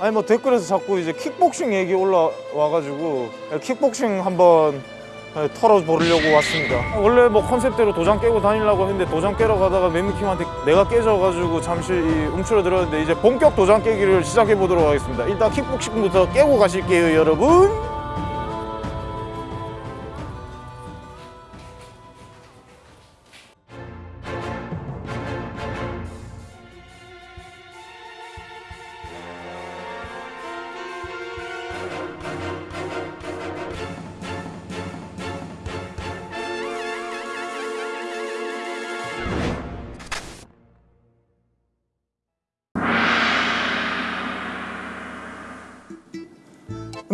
아니 뭐 댓글에서 자꾸 이제 킥복싱 얘기 올라와가지고 킥복싱 한번 예, 털어보려고 왔습니다. 원래 뭐 컨셉대로 도장 깨고 다니려고 했는데 도장 깨러 가다가 매미킴한테 내가 깨져가지고 잠시 이 움츠러들었는데 이제 본격 도장 깨기를 시작해 보도록 하겠습니다. 일단 킥복싱부터 깨고 가실게요, 여러분.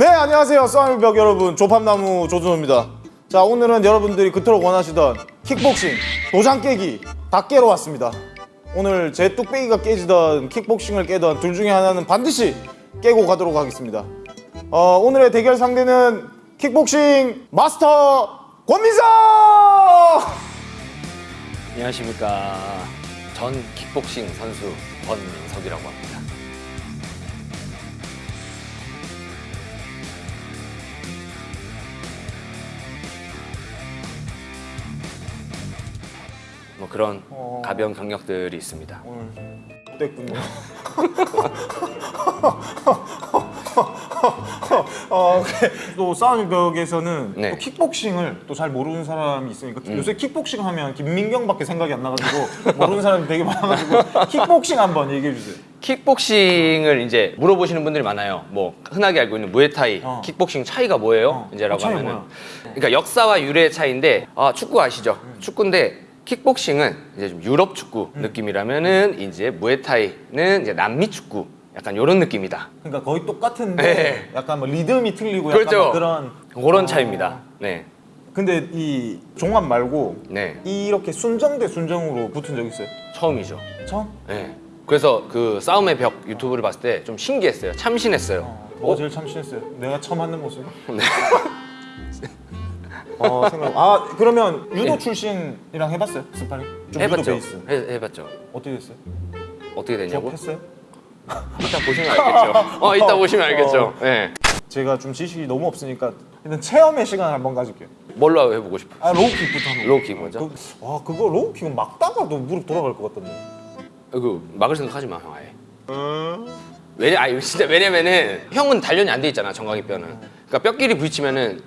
네 안녕하세요. 쏘미벽 여러분. 조팝나무 조준호입니다. 자 오늘은 여러분들이 그토록 원하시던 킥복싱 도장 깨기 다 깨러 왔습니다. 오늘 제 뚝배기가 깨지던 킥복싱을 깨던 둘 중에 하나는 반드시 깨고 가도록 하겠습니다. 어, 오늘의 대결 상대는 킥복싱 마스터 권민석! 안녕하십니까. 전 킥복싱 선수 권민석이라고 합니다. 뭐 그런 어. 가벼운 경력들이 있습니다. 오늘 됐군요. 어, 그래. 또 싸움 벽에서는 네. 또 킥복싱을 또 잘 모르는 사람이 있으니까 요새 킥복싱 하면 김민경밖에 생각이 안 나가지고 모르는 사람이 되게 많아가지고 킥복싱 한번 얘기해 주세요. 킥복싱을 이제 물어보시는 분들이 많아요. 뭐 흔하게 알고 있는 무에타이, 어. 킥복싱 차이가 뭐예요? 어. 이제라고 어, 차이 하면은 뭐야? 그러니까 역사와 유래의 차이인데 아, 축구 아시죠? 축구인데 킥복싱은 이제 좀 유럽 축구 음. 느낌이라면은 이제 무에타이는 이제 남미 축구 약간 이런 느낌이다. 그러니까 거의 똑같은데 네. 약간 뭐 리듬이 틀리고 약간 그렇죠. 뭐 그런 그런 어. 차이입니다. 네, 근데 이 종합 말고 네 이렇게 순정 대 순정으로 붙은 적 있어요? 처음이죠. 처음? 네. 그래서 그 싸움의 벽 유튜브를 봤을 때 좀 신기했어요. 참신했어요. 뭐가 제일 참신했어요? 내가 처음 하는 모습? 네. 어 생각. 아 그러면 유도 네. 출신이랑 해봤어요? 스파링? 좀 해봤죠. 해, 해봤죠. 어떻게 됐어요? 어떻게 되냐고? 했어요? 이따 보시면 알겠죠. 어, 이따 보시면 알겠죠. 네. 제가 좀 지식이 너무 없으니까 일단 체험의 시간을 한번 가질게요. 뭘로 해보고 싶어? 아 low kick부터 한번. low kick 먼저? 그, 와 그거 로우킥은 막다가도 무릎 돌아갈 것 같던데. 그 막을 생각하지 마, 형 아예. 왜냐, 아니 진짜 왜냐면은 형은 단련이 안 돼 있잖아 정강이 뼈는. 그러니까 뼈끼리 부딪히면은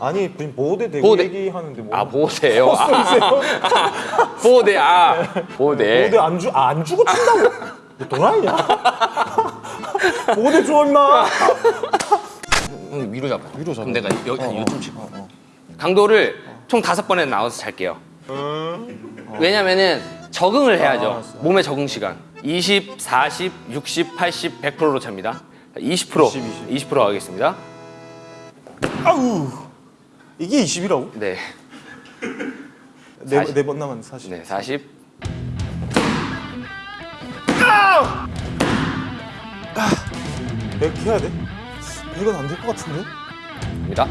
아니 지금 보호대 대고 보호대. 얘기하는데 뭐? 아 보호대요. 아, 보호대 아 보호대. 보호대 안 주, 아, 안 주고 친다고? 너 도라이냐? 보호대 줘 임마. 형 위로 잡아. 위로 잡아. 그럼 내가 여기 어, 어. 요즘 치고. 어, 어. 강도를 총 다섯 번에 나와서 잘게요. 왜냐면은 적응을 해야죠. 아. 몸의 적응 시간. 20, 40, 60, 80, 100%로 찹니다. 20%, 20, 20% 하겠습니다. 아우 이게 20이라고? 네. 네, 40. 네 남았네, 40. 네, 40. 아! 아! 100 해야 돼? 100은 안 될 것 같은데? 입니다.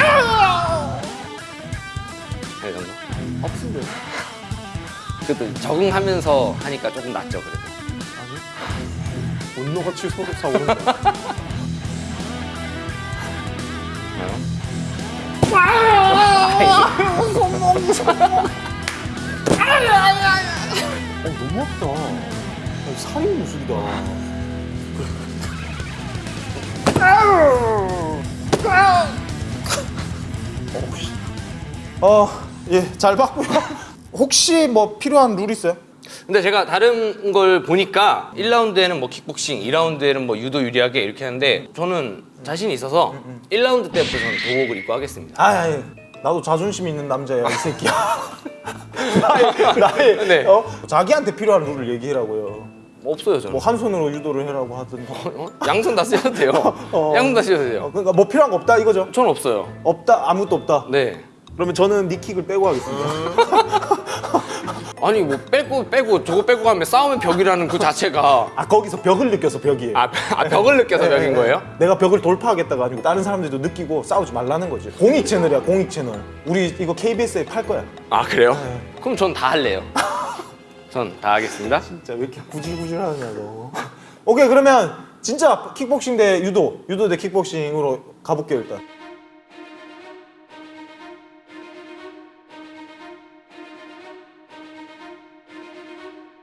아! 네, 정도. 없은데. 그래도 적응하면서 하니까 조금 낫죠, 그래도. 아니? 온노가 7 4 5 5 5 너무 아프다. 어, 살이 무술이다. 어, 씨. 어, 예, 잘 봤고요. 혹시 뭐 필요한 룰 있어요? 근데 제가 다른 걸 보니까 1라운드에는 뭐 킥복싱, 2라운드에는 뭐 유도 유리하게 이렇게 하는데 저는 자신이 있어서 1라운드 때부터 저는 도복을 입고 하겠습니다. 아니, 나도 자존심 있는 남자야, 이 새끼야. 나의, 나의, 네. 어? 자기한테 필요한 룰을 얘기해라고요. 없어요, 저는. 뭐한 손으로 유도를 해라고 하든가. 어? 양손 다 쓰셔도 돼요. 어. 양손 다 쓰셔도 어, 돼요. 그러니까 뭐 필요한 거 없다 이거죠? 저는 없어요. 없다, 아무것도 없다. 네. 그러면 저는 니킥을 빼고 하겠습니다. 아니 뭐 빼고 빼고 저거 빼고 하면 싸움의 벽이라는 그 자체가 아 거기서 벽을 느껴서 벽이에요. 아, 아 벽을 느껴서 네, 벽인 네. 거예요? 내가 벽을 돌파하겠다가 아니고 다른 사람들도 느끼고 싸우지 말라는 거지. 공익 채널이야, 공익 채널. 우리 이거 KBS에 팔 거야. 아 그래요? 네. 그럼 전 다 할래요. 전 다 하겠습니다. 진짜 왜 이렇게 구질구질하냐 너. 오케이 그러면 진짜 킥복싱 대 유도, 유도 대 킥복싱으로 가볼게요 일단.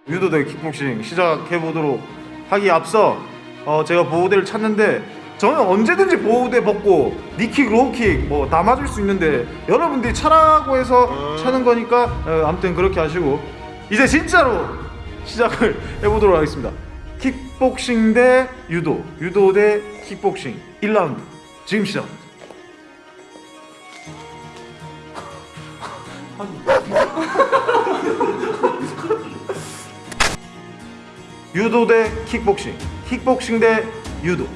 유도 대 킥복싱 시작해 보도록 하기 앞서 어, 제가 보호대를 찾는데 저는 언제든지 보호대 벗고 knee kick, low kick 뭐 다 맞을 수 있는데 여러분들이 차라고 해서 차는 거니까 어, 아무튼 그렇게 하시고 이제 진짜로 시작을 해보도록 하겠습니다. 킥복싱 대 유도, 유도 대 킥복싱 1라운드 지금 시작합니다. 유도 대 킥복싱, 킥복싱 대 유도.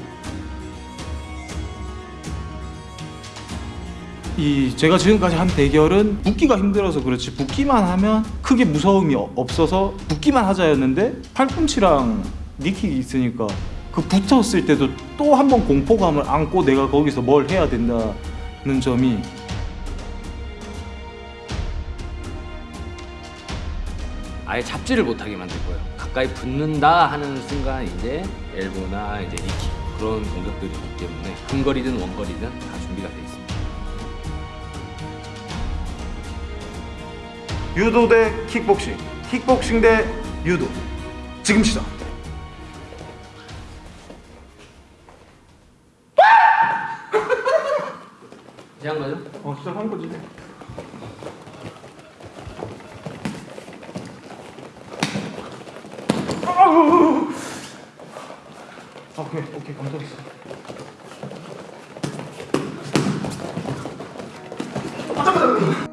이 제가 지금까지 한 대결은 붙기가 힘들어서 그렇지 붙기만 하면 크게 무서움이 어- 없어서 붙기만 하자였는데 팔꿈치랑 니킥이 있으니까 그 붙었을 때도 또 한 번 공포감을 안고 내가 거기서 뭘 해야 된다는 점이 아예 잡지를 못하게 만들 거예요. 가까이 붙는다 하는 순간 이제 엘보나 이제 니킥 그런 공격들이 있기 때문에 근거리든 원거리든 다 준비가 돼 있습니다. 유도 대 킥복싱, 킥복싱 대 유도. 지금 시작. 시작 거죠? 어, 시작한 거지. 오케이, 오케이, 감사했어. 그래,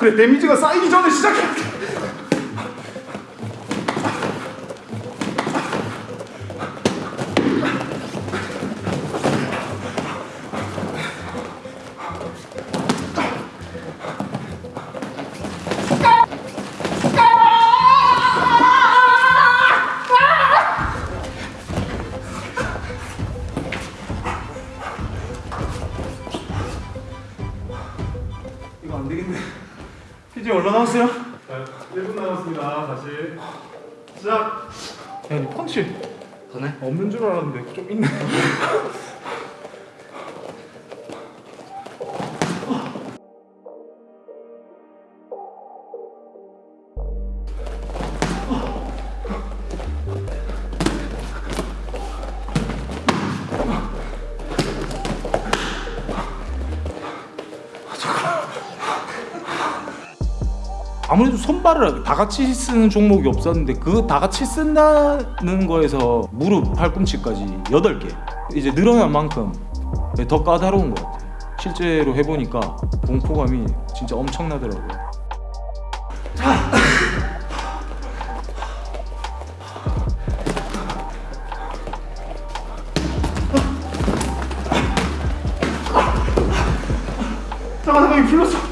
데미지가 쌓이기 전에 시작해. 이거 남았어요? 자, 1분 남았습니다. 다시 시작. 야, 니 펀치 더네? 없는 줄 알았는데 좀 있네. 아무래도 손발을 다 같이 쓰는 종목이 없었는데 그 다 같이 쓴다는 거에서 무릎, 팔꿈치까지 8개. 이제 늘어난 만큼 더 까다로운 것 같아요. 실제로 해보니까 공포감이 진짜 엄청나더라고요. 잠깐 잠깐 풀렸어.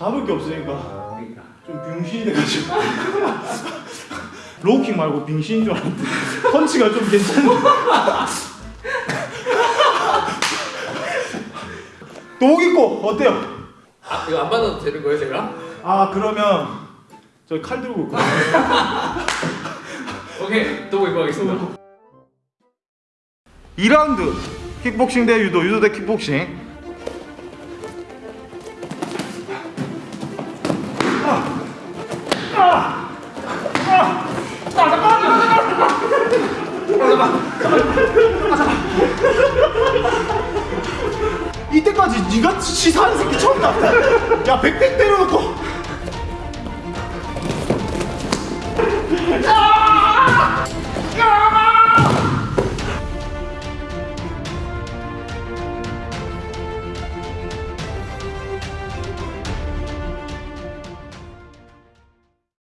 잡을 게 없으니까 그러니까. 좀 병신이 돼가지고 로우킥 말고 빙신인 줄 알았는데 펀치가 좀 괜찮은데 독 있고 어때요? 아 이거 안 받아도 되는 거예요 제가? 아 그러면 저 칼 들고 올까요? 오케이 또 입고 가겠습니다. 2라운드 킥복싱 대 유도, 유도 대 킥복싱. 네가 치사한 새끼 처음 나왔다 야 백백 때려놓고 아!